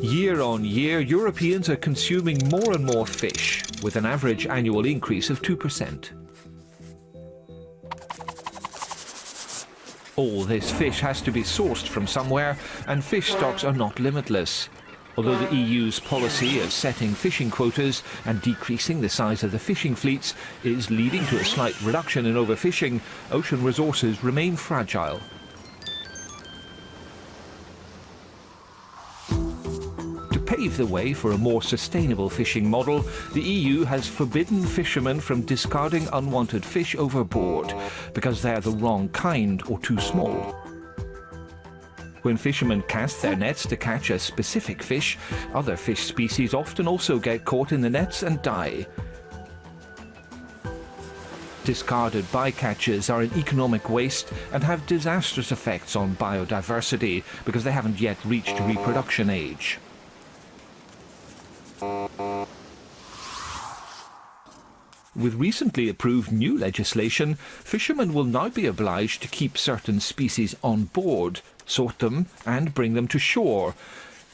Year on year, Europeans are consuming more and more fish, with an average annual increase of 2%. All this fish has to be sourced from somewhere, and fish stocks are not limitless. Although the EU's policy of setting fishing quotas and decreasing the size of the fishing fleets is leading to a slight reduction in overfishing, ocean resources remain fragile. Pave the way for a more sustainable fishing model, the EU has forbidden fishermen from discarding unwanted fish overboard because they are the wrong kind or too small. When fishermen cast their nets to catch a specific fish, other fish species often also get caught in the nets and die. Discarded bycatches are an economic waste and have disastrous effects on biodiversity because they haven't yet reached reproduction age. With recently approved new legislation, fishermen will now be obliged to keep certain species on board sort them and bring them to shore.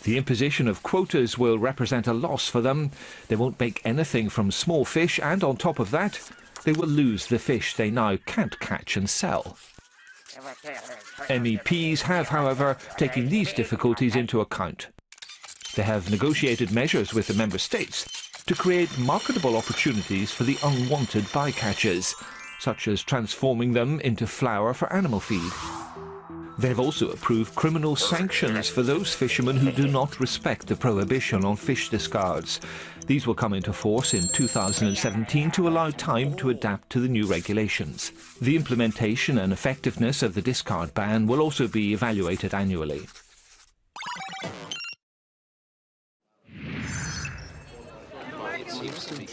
The imposition of quotas will represent a loss for them. They won't make anything from small fish and on top of that, they will lose the fish they now can't catch and sell. MEPs have, however, taken these difficulties into account. They have negotiated measures with the Member States to create marketable opportunities for the unwanted bycatches, such as transforming them into flour for animal feed. They've also approved criminal sanctions for those fishermen who do not respect the prohibition on fish discards. These will come into force in 2017 to allow time to adapt to the new regulations. The implementation and effectiveness of the discard ban will also be evaluated annually. It seems to be